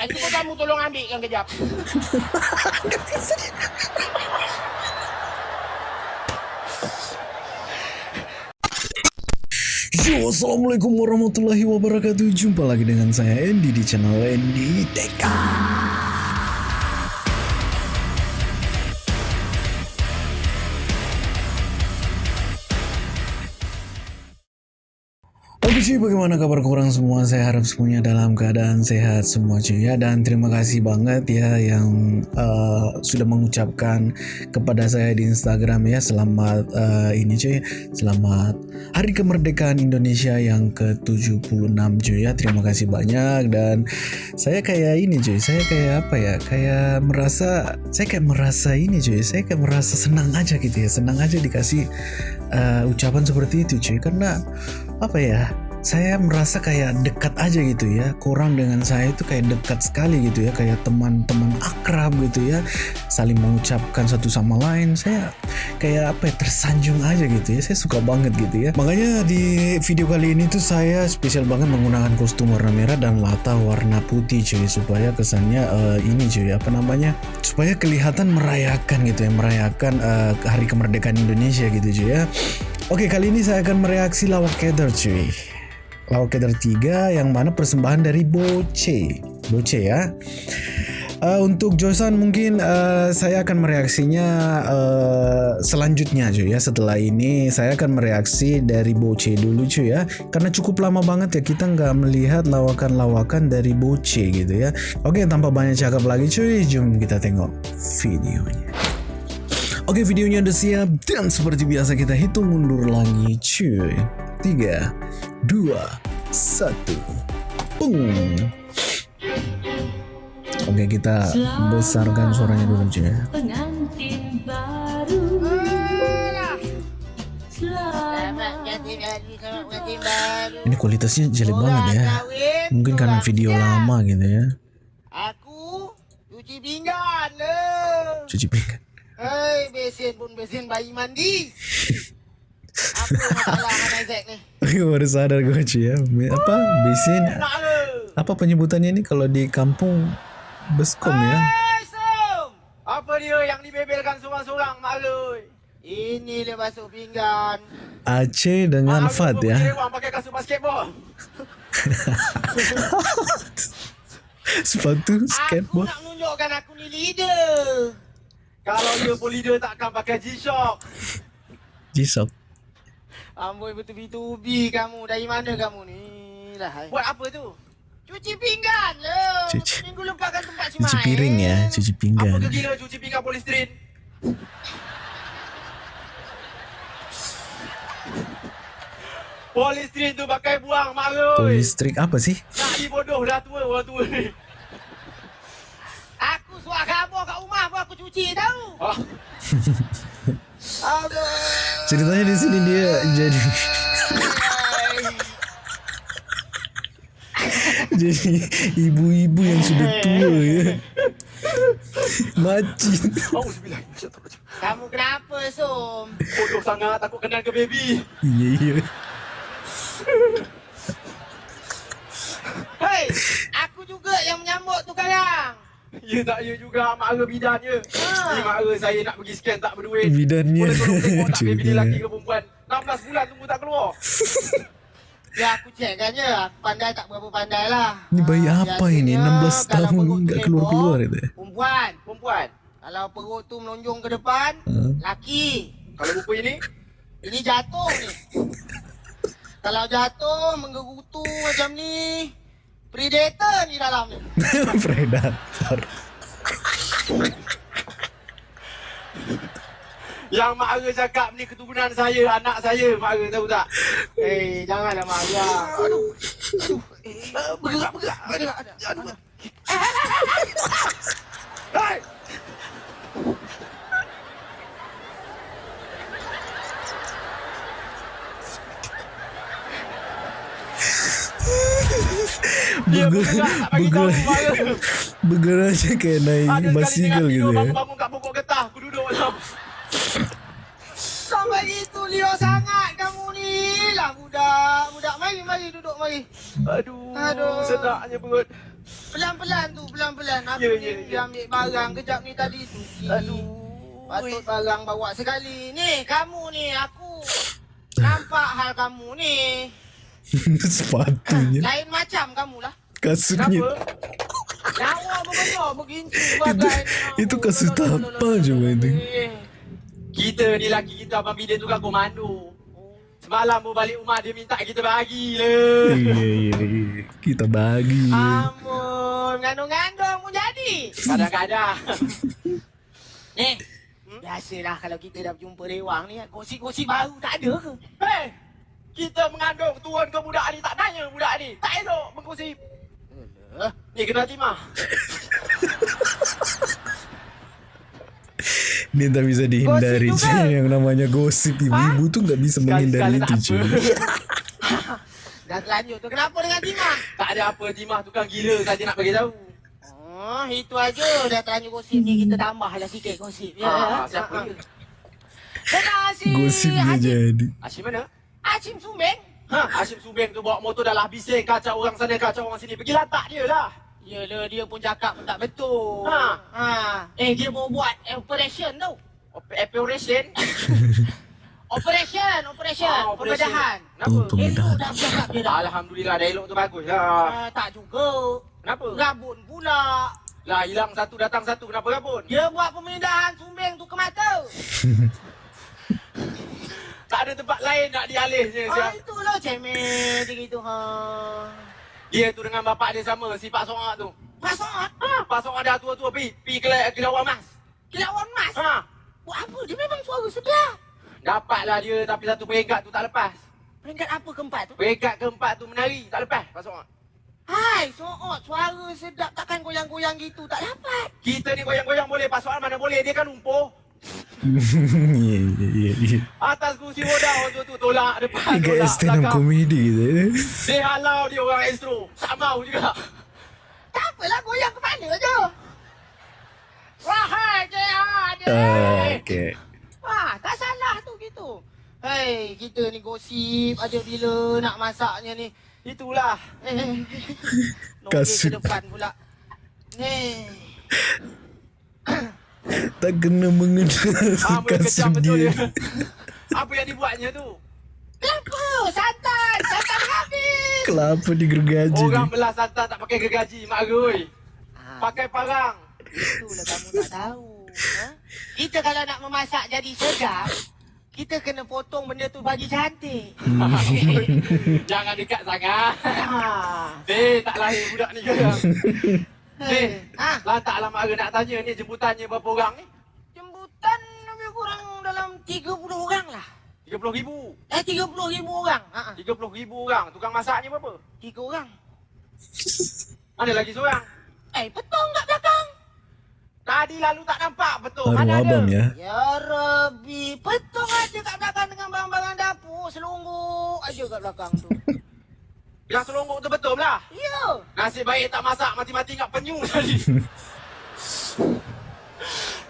Eh, cuba kamu tolong ambil kan kejap. Yo, Assalamualaikum warahmatullahi wabarakatuh Jumpa lagi dengan saya Andy di channel Andy Teka cuy, bagaimana kabar korang semua? Saya harap semuanya dalam keadaan sehat semua cuy ya Dan terima kasih banget ya yang uh, sudah mengucapkan kepada saya di Instagram ya. Selamat uh, ini cuy, selamat Hari Kemerdekaan Indonesia yang ke-76 cuy ya Terima kasih banyak. Dan saya kayak ini cuy Saya kayak apa ya, kayak merasa, saya kayak merasa ini cuy Saya kayak merasa senang aja gitu ya. Senang aja dikasih uh, ucapan seperti itu cuy. Karena apa ya saya merasa kayak dekat aja gitu ya. Kurang dengan saya itu kayak dekat sekali gitu ya. Kayak teman-teman akrab gitu ya. Saling mengucapkan satu sama lain. Saya kayak apa ya tersanjung aja gitu ya. Saya suka banget gitu ya. Makanya di video kali ini tuh saya spesial banget menggunakan kostum warna merah dan latar warna putih cuy. Supaya kesannya uh, ini cuy apa namanya supaya kelihatan merayakan gitu ya. Merayakan uh, hari kemerdekaan Indonesia gitu cuy ya Oke kali ini saya akan mereaksi lawak keder cuy. Lawak keder 3 yang mana persembahan dari Boce. Boce ya. Uh, Untuk Josan mungkin uh, saya akan mereaksinya uh, selanjutnya cuy ya. Setelah ini saya akan mereaksi dari Boce dulu cuy ya. Karena cukup lama banget ya kita nggak melihat lawakan-lawakan dari Boce gitu ya. Oke tanpa banyak cakap lagi cuy Jom kita tengok videonya Oke videonya udah siap dan seperti biasa kita hitung mundur lagi cuy. 3 2 1 Pung. Oke kita besarkan suaranya dulu cuy pengantin baru. Ganti baru. Ini kualitasnya jelek banget ya. Mungkin karena video lama gitu ya. Aku cuci pinggan le. Cuci pinggan Hei, besin pun besin bayi mandi. Apa masalah dengan Isaac ni? Aku baru sadar gue cuy ya Apa? Le. Apa penyebutannya ini kalau di kampung Beskom ya. Apa dia yang dibebelkan seorang-seorang mak le? Ini dia basuh pinggan. Aceh dengan Mak Fat ya Orang pakai kasut basketball. Sepatu Aku skateboard nak menunjukkan aku ni leader. Kalau dia pun leader takkan pakai G-Shock. Jisok Amboi betul-betul kamu. Dari mana kamu ni? Lah, hai. Buat apa tu? Cuci pinggan le. Cuci- Minggu lepas kan tempat si Cuci piring ya Cuci pinggan Apa kegila cuci pinggan polisterin? Polisterin tu pakai buang mak oi. Listrik apa sih? Nak dibodoh dah tua orang tua ni. Aku suak khabor kat rumah pun aku cuci tahu. Oh. Ceritanya di sini dia jadi jadi ibu-ibu yang sudah tua ya. Macin. Kamu kenapa, Som? Bodoh sangat takut kenal ke baby. Iya iya. Hei, aku juga yang menyambut tu sekarang. Ya tak ya juga mak ara bidan je. Ha. Ni mak ara saya nak pergi scan tak berduit. Bidannya. Boleh tolong tengok tak ni Juga. lelaki ke perempuan. 16 bulan tunggu tak keluar. ya aku cek kan je. Aku pandai tak berapa pandai lah. Ini bayi Ha, apa ini? 16 kalau tahun tu keluar-keluar itu. Perempuan, perempuan. Kalau perut tu melonjong ke depan, Ha? laki. Kalau rupa ini, ini jatuh ni. Kalau jatuh menggerutu macam ni, predator ni dalam ni. Predator. Yang mak Ara cakap ni keturunan saya, anak saya, mak Ara tahu tak? Eh, janganlah mak Ara. Aduh. Aduh. Eh, bergerak, bergerak. Bergerak. Aduh. aduh. Hei! Dia Bergerak, bergerak bergerak, mak Ara. bergerak aja kayak naik basikal gitu ya. bangun-bangun kat pokok getah. Aku duduk macam. Sampai gitu liar sangat kamu ni. Lah budak. Budak mari, mari duduk mari. Aduh. Aduh. Sedaknya perut. Pelan-pelan tu, pelan-pelan. Aku Ya, ni dia ya. ambil barang kejap ni tadi tu. Aduh. Patut barang bawa sekali. Ni, kamu ni, aku. Nampak hal kamu ni. Sepatunya, Lain macam kamu lah. begincu Itu- bagai itu kasut apa coba itu? Kita ni laki kita Abang Bidin tu kan komando Semalam pun balik rumah dia minta kita bagi le Iya, iya, iya. Kita bagi. Amun, ngandung-ngandung pun jadi Kadang-kadang Ni, biasalah kalau kita dah berjumpa rewang ni Gosip-gosip baru tak ada ke? Hei, kita mengandung turun ke budak ni tak tanya budak ni Tak elok menggosip Alah, Ni kena timah Ini tak bisa dihindari Gosip juga. cuy. Yang namanya gosip ibu-ibu tuh nggak bisa menghindari itu tak apa. Dah terlanjur tu. Kenapa dengan Timah? Tak ada apa. Timah tukang gila saja nak bagi tahu. Oh, itu aja. Dah terlanjur gosip ni. Kita tambahlah sikit gosip. Ya, Ah, siapa dia? Terima kasih. Gosipnya Hashim. jadi. Hashim mana? Hashim Sumbeng. Ha, Hashim Sumbeng tu bawa motor dah lah bising. Kacau orang sana, kacau orang sini. Pergi latak dia lah. Yelah, dia pun cakap pun tak betul. Ha. ha. Eh, dia mau buat operation tau. Op- operation? Operation, operation, ah, pembedahan. Kenapa? Elok dah bercakap dia dah. Alhamdulillah dah elok tu bagus lah. tak juga. Kenapa? Rabun pula. Lah hilang satu datang satu. Kenapa rabun? Dia buat pemindahan sumbing tu ke mata. tak ada tempat lain nak dialihnya. Ah, itulah cemen dia gitu ha. Dia tu dengan bapak dia sama, si Pak Soak tu. Pak Soak? Ha, Pak Soak dah tua-tua pi, pi kila, kilauan mas. Kilauan mas? Ha. Buat apa? Dia memang suara sedap. Dapatlah dia tapi satu peringkat tu tak lepas. Peringkat apa keempat tu? Peringkat keempat tu menari, tak lepas. Pak Soak. Hai, Soot, suara sedap takkan goyang-goyang gitu, tak dapat. Kita ni goyang-goyang boleh, Pak Soal mana boleh, dia kan lumpuh. Atas kursi roda tu tu tolak depan, Ini tolak stand up belakang. comedy gitu ya. Dia halau dia orang astro. Tak mau juga. Tak apalah goyang ke mana je. Wahai JR dia. Ah, Oke. Ah, tak salah tu gitu. Hei, kita ni gosip aja bila nak masaknya ni. Itulah. Eh. Nongki Kasut. ke depan pula. Ni. Tak kena mengenal Ah, dia. dia. Apa yang dibuatnya tu? Kenapa? Santan. Santan habis. Kelapa digergaji Orang nih. belah santan tak pakai gergaji, mak geroi. Pakai parang. Itulah kamu tak tahu. Ha? Kita kalau nak memasak jadi sedap, kita kena potong benda tu bagi cantik. Jangan dekat sangat. Eh, tak lahir budak ni ke? Eh, ha? lantaklah mak Ara nak tanya ni jemputannya berapa orang ni? Jemputan lebih kurang dalam 30 orang lah. 30 ribu? Eh, 30 ribu orang. Ha, 30 ribu orang. Tukang masaknya berapa? 3 orang. Ada lagi seorang? Eh, petong kat belakang. Tadi lalu tak nampak betul. Baru abang ya. Ya Rabbi, petong aja kat belakang dengan barang-barang dapur. Selungguk aja kat belakang tu. Yang selungguk tu betul lah? Ya. Nasib baik tak masak, mati-mati ingat penyu tadi.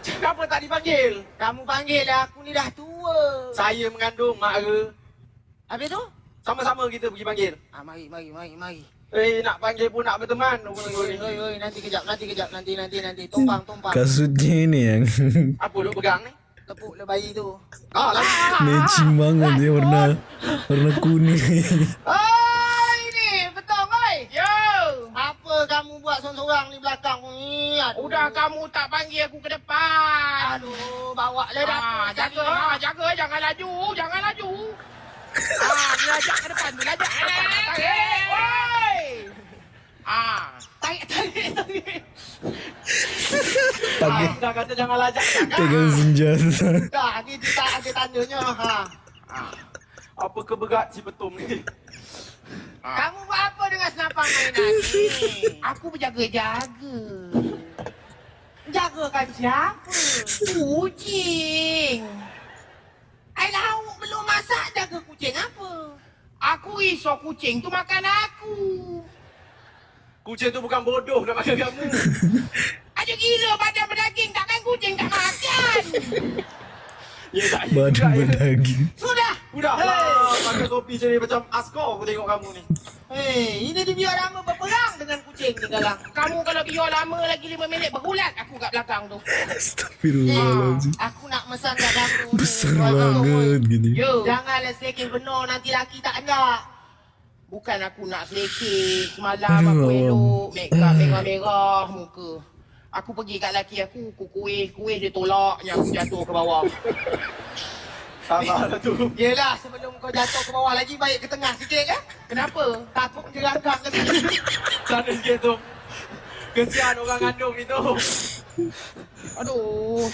Kenapa tak dipanggil? Kamu panggil lah, aku ni dah tua. Saya mengandung Mak Ara. Habis tu? Sama-sama kita pergi panggil. Ah, mari, mari, mari, mari. Eh, nak panggil pun nak berteman. Oi, oi, oi, nanti kejap, nanti kejap, nanti, nanti, nanti. Tumpang, tumpang. Kasutnya ini yang Apa duk pegang ni? Tepuk le bayi tu. Ah, lah. matching banget ya warna warna kuning. Oi, ni, betul, oi. Yo. Apa kamu buat seorang-seorang ni belakang ni? Aduh. Udah kamu tak panggil aku ke depan. Aduh, bawa le dah. jaga, ha, jaga, jangan laju, jangan laju. ah, dia ajak ke depan tu, ajak. Tarik, oi. Ah, tarik, tarik, tarik. Pakai Ah, dah kata jangan lajak, pegang senjata. Dah, ni kita ada tandanya. Ha. Apa keberat si betum ni? Kamu buat apa dengan senapang mainan ni? Aku berjaga-jaga. Jagakan siapa? Kucing. Ai lauk belum masak jaga kucing apa? Aku risau kucing tu makan aku. Kucing tu bukan bodoh nak makan kamu. Aja gila badan berdaging takkan kucing tak makan. Ya tak ya Badan ya. berdaging. Sudah. Sudah. Hey. Pakai topi sini macam askor aku tengok kamu ni. Hei, ini dia biar lama berperang dengan kucing. ni galang. Kamu kalau biar lama lagi 5 minit berulat aku kat belakang tu. Astagfirullahaladzim. Aku nak mesan kat kamu ni. Besar banget gini. Yo, janganlah selekeh benar nanti laki tak nak. Bukan aku nak selekeh. Semalam aku elok make up merah-merah muka. Aku pergi kat laki aku, aku kuih, kuih dia tolaknya aku jatuh ke bawah. Sabarlah tu. Yelah, sebelum kau jatuh ke bawah lagi baik ke tengah sikit kan? Kenapa? Takut jerangkang ke sini. Sana sikit tu. Kesian orang kandung ni tu. Aduh.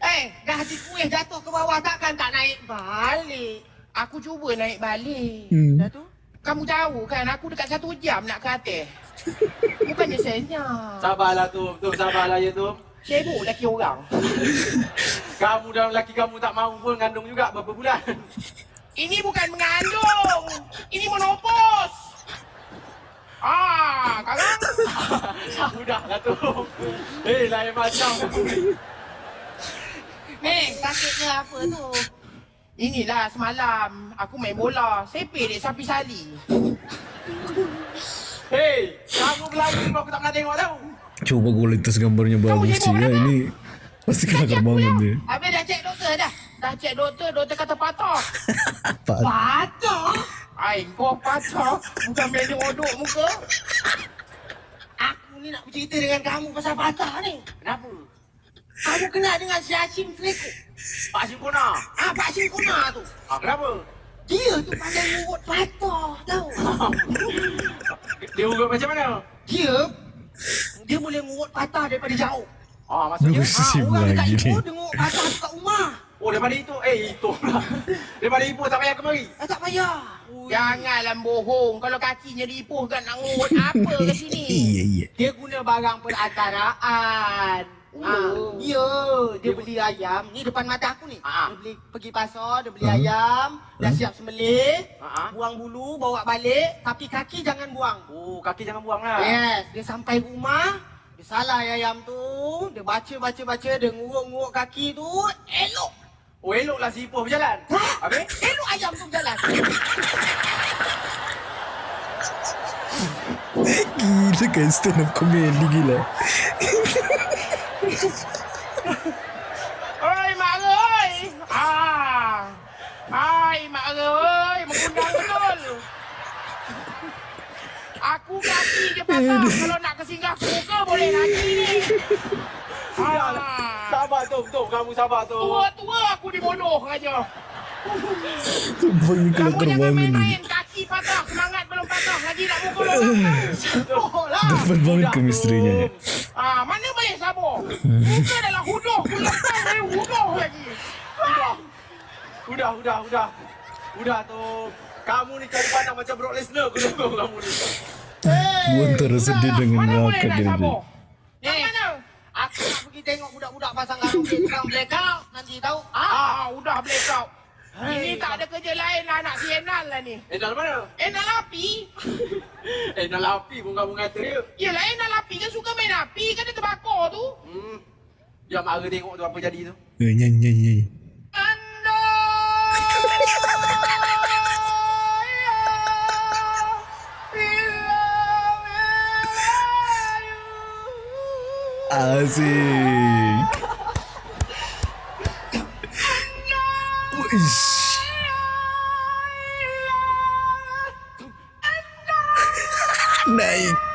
Eh, dah hati kuih jatuh ke bawah takkan tak naik balik. Aku cuba naik balik. Hmm. Dah tu? Kamu tahu kan aku dekat satu jam nak ke atas. Bukannya senyap. Sabarlah tu. Tu sabarlah ya tu. Sibuk laki orang. Kamu dan lelaki kamu tak mahu pun kandung juga berapa bulan. Ini bukan mengandung. Ini menopos. Ah, kakak. Sudahlah tu. Eh, lain macam. Ni, sakitnya apa tu? Inilah semalam aku main bola. Sepik dek sapi sali. Hei, kamu berlari pun aku tak pernah tengok tau. Coba kualitas gambarnya bagus sih ya. Ini pasti kelakar banget dia. Habis dah cek doktor dah. Dah cek doktor, doktor kata patah. Patah? Ai, kau patah. Bukan main nyodok muka. Aku ni nak bercerita dengan kamu pasal patah ni. Kenapa? Kamu kenal dengan si Hashim Seleko? Pak Simpuna. Ah, Pak Hashim Kuna tu. Ah, kenapa? Dia tu pandai ngurut patah tau. Dia urut macam mana? Dia, dia boleh ngurut patah daripada jauh. Ah, maksudnya? Ah, Sip orang dekat lagi Ipoh dia ngurut patah kat rumah. Oh, daripada itu. Eh, itu pula. Daripada Ipoh tak payah kemari. Ah, tak payah. Janganlah bohong. Kalau kakinya diipuh kan nak ngurut apa ke sini? Iya iya. Dia guna barang perantaraan. Ah, ya, dia beli ayam. Ni depan mata aku ni. Ah. Dia beli pergi pasar, dia beli ayam, dah siap sembelih, Ah. buang bulu, bawa balik, tapi kaki jangan buang. Oh, kaki jangan buang lah. Yes, dia sampai rumah, dia salah ayam tu, dia baca baca baca, dia nguruk-nguruk kaki tu, elok. Oh, eloklah si Ipoh berjalan. Habis? Elok ayam tu berjalan. Gila kan stand up comedy gila. Oi, mak oi. Ah. Hai, mak oi, mengundang. Aku kaki je patah. Kalau nak kesinggah muka boleh lagi ni. Ah. Sabar tu, tu. Kamu sabar tu. Tua-tua aku dibodoh aja. Sumpah ini Kamu jangan main-main kaki patah, semangat belum patah lagi nak mukul orang. Oh lah. Dapat banget chemistry-nya ya. Ah, mana boleh sabar? Muka adalah huduh, kulepang saya huduh lagi. Udah. Udah, udah, udah. Udah tu. Kamu ni cari pandang macam Brock Lesnar aku tengok kamu ni. Gua antara sedih dengan dia sabar? tadi. Eh? Aku nak pergi tengok budak-budak pasang tukang blackout. Nanti tahu. Ah, udah blackout. Ini tak ada kerja lain lah nak si Enal lah ni. Eh, dalam mana? Enal api? Eh, dalam api pun kamu kata dia. Yelah Enal api kan suka main api kan dia terbakar tu. Hmm. Dia mara tengok tu apa jadi tu. Eh, nyanyi nyanyi Asik. Wish. Naik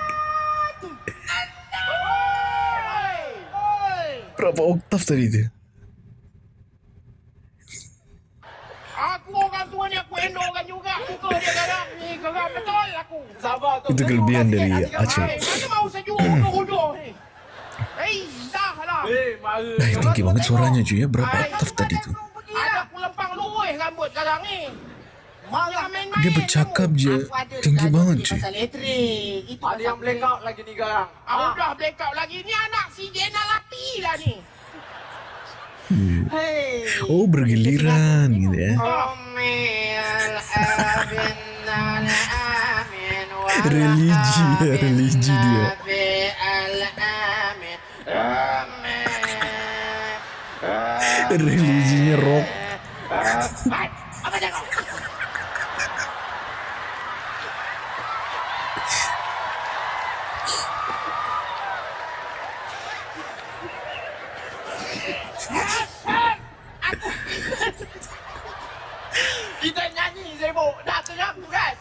berapa oktav tadi tu? Aku orang tua ni aku endorkan juga Muka dia garang ni Garang betul aku Sabar tu. Itu kelebihan dari Aceh. Hai, Mana mau sejuk huduh-huduh ni Hei dah Eh. Nah, tinggi banget suaranya cuy ya. Berapa oktav tadi tu? Dia bercakap je, Aku tinggi banget, cuy. Ada yang blackout lagi ni garang. Ah, udah blackout lagi. Ni anak si Jenal api lah ni. Hei. Oh bergiliran gitu ya. Religi ya, religi dia. Religinya rock. Kita nyanyi sibuk. Dah terangku kan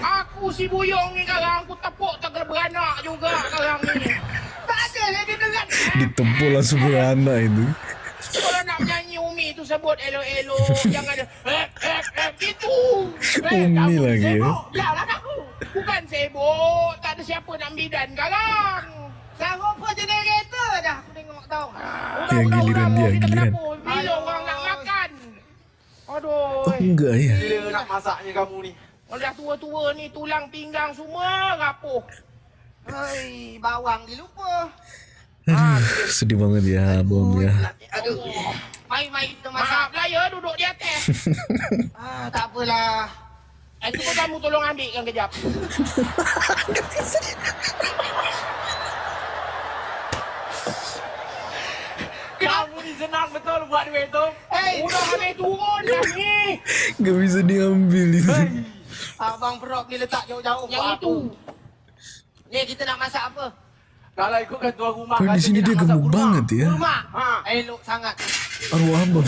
Aku si buyong ni kadang aku tepuk tak beranak juga kadang ni. Tak ada lagi dengan Ditepuk lah beranak itu tu sebut elo-elo. Jangan ada eh, eh, eh, gitu. Umi kamu lagi, ya? Sibuk. Ya lah aku. Bukan sibuk. Tak ada siapa nak bidan sekarang. Sekarang pun generator dah. Aku tengok tau. Ya, giliran dia, giliran. Bila orang nak makan. Aduh. Oh, enggak ya. Gila nak masaknya kamu ni. Kalau dah tua-tua ni tulang pinggang semua rapuh. Hai, bawang dilupa. Aduh, sedih banget ya bom ya. Aduh. Mari, mari kita masak. Lah ya duduk di atas. Ah, tak apalah. Eh, cuba kamu tolong ambilkan kejap. Kamu ni senang betul buat duit tu. Hei, Udah habis turun dah ni. Gak bisa diambil itu. abang perok ni letak jauh-jauh. Yang itu. Ni kita nak masak apa? Kalau ikutkan tuan rumah Oh, di sini dia gemuk banget ya. Kurma. Ha. Elok sangat. Arwah abang.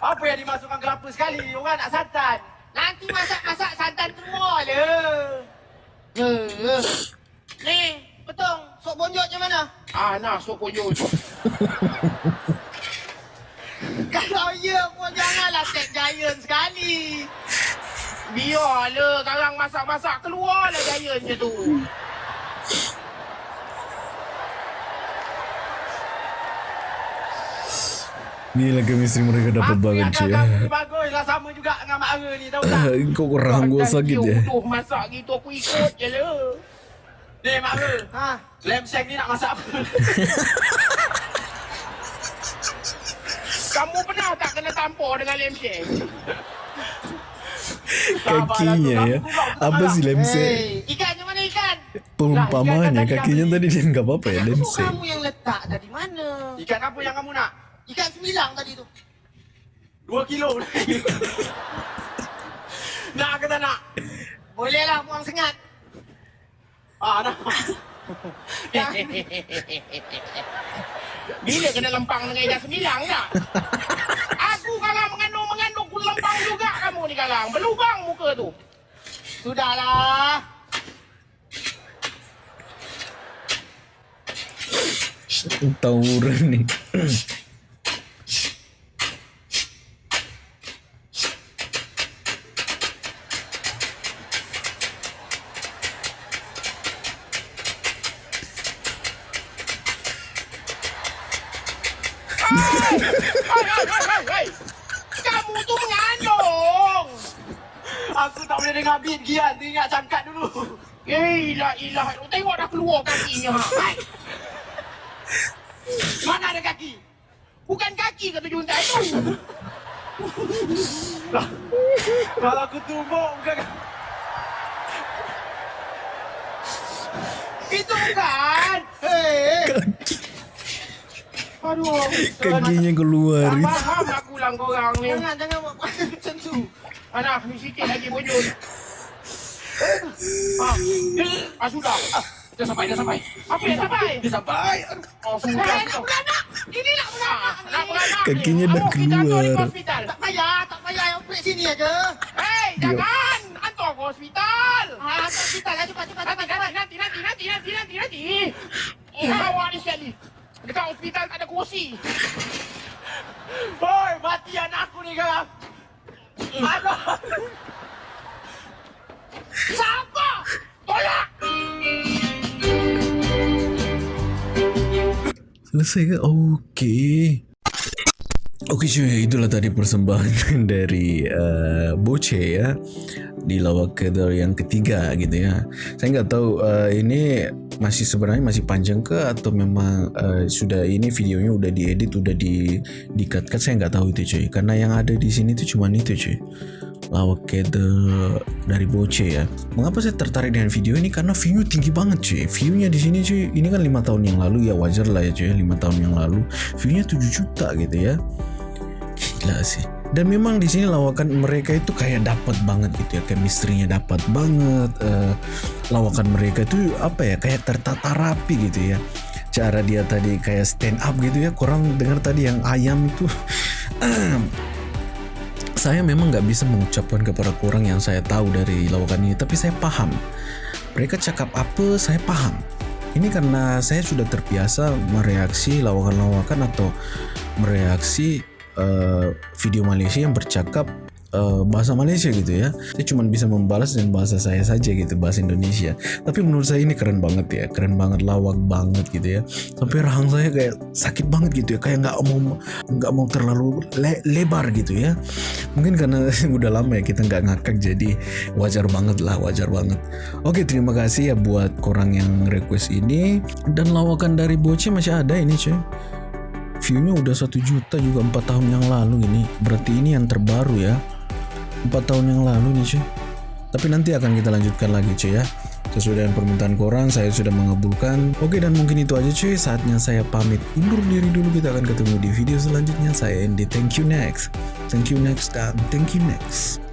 Apa yang dimasukkan kelapa sekali? Orang nak santan. Nanti masak-masak santan semua le. Ya. Ni, betul. Sok bonjok macam mana? Ah, nah, sokoyo. Kalau ya pun janganlah tag giant sekali. Biarlah, sekarang masak-masak keluarlah gaya je tu. Gila chemistry mereka dapat Apa banget yang cuy. kau ni bagus lah sama juga dengan Mak Ara ni tahu tak? Kok kurang gua sakit ya. Utuh masak gitu aku ikut je lah. Ni Mak Ara, Ha. lem seng ni nak masak apa? Kamu pernah tak kena tampar dengan lem shake? Kakinya ya. Apa sih lemse? Hey, ikan yang mana ikan? Perumpamannya kakinya tadi dia nggak apa-apa ya Itu lemse. kamu yang letak dari mana? Ikan apa yang kamu nak? Ikan sembilang tadi tu. Dua kilo. nak ke tak nak? Boleh lah buang sengat. Ah, nak. Bila kena lempang dengan ikan sembilang tak? Aku kalau mengandung-mengandung ku lempang juga kamu ni kalang. Berlubang muka tu. Sudahlah. Tawuran nih. Hai, hai, hai, hai. Kamu tu mengandung. Aku tak boleh dengar beat Gian. Tu ingat cangkat dulu. Eh, ilah, ilah. Tengok dah keluar kakinya. Hai. Mana ada kaki? Bukan kaki kata juntai tu. Kalau aku tumbuk bukan Itu bukan. Hei. Aduh. Kakinya keluar. Tak faham aku lah korang ni. Jangan, jangan buat macam tu. Anak, ni sikit lagi bojol. Ah, ah sudah. Ah, dah sampai, dah sampai. Apa yang sampai? Dia sampai. Oh, sudah. Hei, nak beranak. Ini nak beranak. Ah, nak beranak ni. Kakinya dah kita keluar. dia hospital. Tak payah, tak payah. Yang operate sini aja. Hei, jangan. Hantar ke hospital. Ah, hospital lah. Cepat, cepat, Nanti, cepat. cepat. nanti, nanti, nanti, nanti, nanti, nanti. Oh, awak ni sekali. Dekat hospital tak ada kursi. Hoi, mati anak aku ni sekarang. Aduh. Siapa? Tolak! Selesai ke? Okey. Okey cuy, itulah tadi persembahan dari uh, Boce ya di lawak kedar yang ketiga gitu ya. Saya nggak tahu uh, ini masih sebenarnya masih panjang ke atau memang uh, sudah ini videonya udah diedit udah di di cut cut saya nggak tahu itu cuy. Karena yang ada di sini tuh cuma itu cuy. Lawak kedar dari Boce ya. Mengapa saya tertarik dengan video ini? Karena view tinggi banget cuy. Viewnya di sini cuy. Ini kan lima tahun yang lalu ya wajar lah ya cuy. Lima tahun yang lalu viewnya 7 juta gitu ya. Gila sih. Dan memang di sini lawakan mereka itu kayak dapat banget gitu ya, chemistry-nya dapat banget. eh, lawakan mereka itu apa ya, kayak tertata rapi gitu ya. cara dia tadi kayak stand up gitu ya kurang dengar tadi yang ayam itu saya memang nggak bisa mengucapkan kepada kurang yang saya tahu dari lawakan ini tapi saya paham. Mereka cakap apa saya paham. Ini karena saya sudah terbiasa mereaksi lawakan-lawakan atau mereaksi uh, video Malaysia yang bercakap uh, bahasa Malaysia gitu ya. Saya cuma bisa membalas dengan bahasa saya saja gitu bahasa Indonesia. Tapi menurut saya ini keren banget ya, keren banget lawak banget gitu ya. Sampai rahang saya kayak sakit banget gitu ya, kayak nggak mau nggak mau terlalu le lebar gitu ya. Mungkin karena udah lama ya kita nggak ngakak jadi wajar banget lah, wajar banget. Oke terima kasih ya buat korang yang request ini dan lawakan dari Boce masih ada ini cuy viewnya udah satu juta juga empat tahun yang lalu ini berarti ini yang terbaru ya empat tahun yang lalu nih cuy tapi nanti akan kita lanjutkan lagi cuy ya. Sesuai dengan permintaan korang saya sudah mengabulkan. Oke dan mungkin itu aja cuy saatnya saya pamit undur diri dulu. Kita akan ketemu di video selanjutnya. Saya Andy. Thank you next. Thank you next dan thank you next